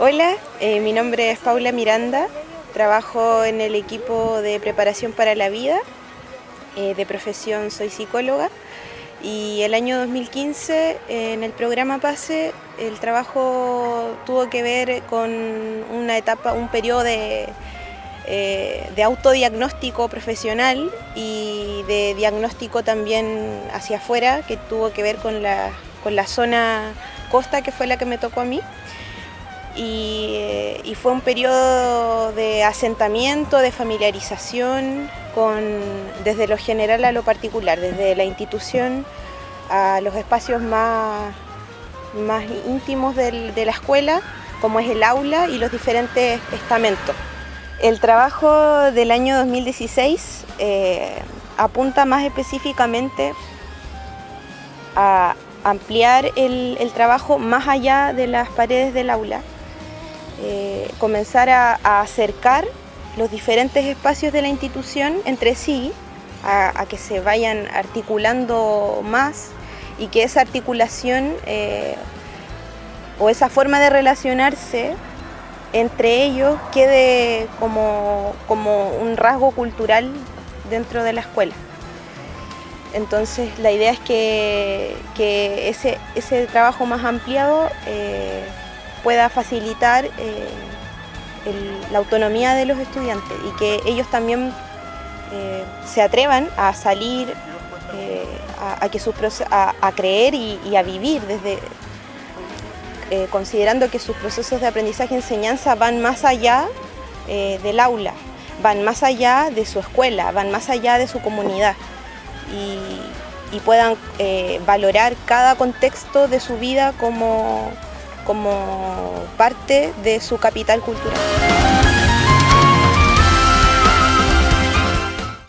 Hola, eh, mi nombre es Paula Miranda, trabajo en el equipo de preparación para la vida, eh, de profesión soy psicóloga y el año 2015 en el programa PASE el trabajo tuvo que ver con una etapa, un periodo de, eh, de autodiagnóstico profesional y de diagnóstico también hacia afuera que tuvo que ver con la, con la zona costa que fue la que me tocó a mí. Y, fue un periodo de asentamiento, de familiarización, con, desde lo general a lo particular, desde la institución a los espacios más, más íntimos de la escuela, como es el aula y los diferentes estamentos. El trabajo del año 2016 eh, apunta más específicamente a ampliar el trabajo más allá de las paredes del aula, eh, comenzar a, acercar los diferentes espacios de la institución entre sí, a, que se vayan articulando más y que esa articulación eh, o esa forma de relacionarse entre ellos quede como, un rasgo cultural dentro de la escuela. Entonces la idea es que, ese, trabajo más ampliado eh, pueda facilitar eh, la autonomía de los estudiantes y que ellos también eh, se atrevan a salir, eh, a, que a, creer y, a vivir desde considerando que sus procesos de aprendizaje y enseñanza van más allá del aula, van más allá de su escuela, van más allá de su comunidad y puedan valorar cada contexto de su vida como, como parte de su capital cultural.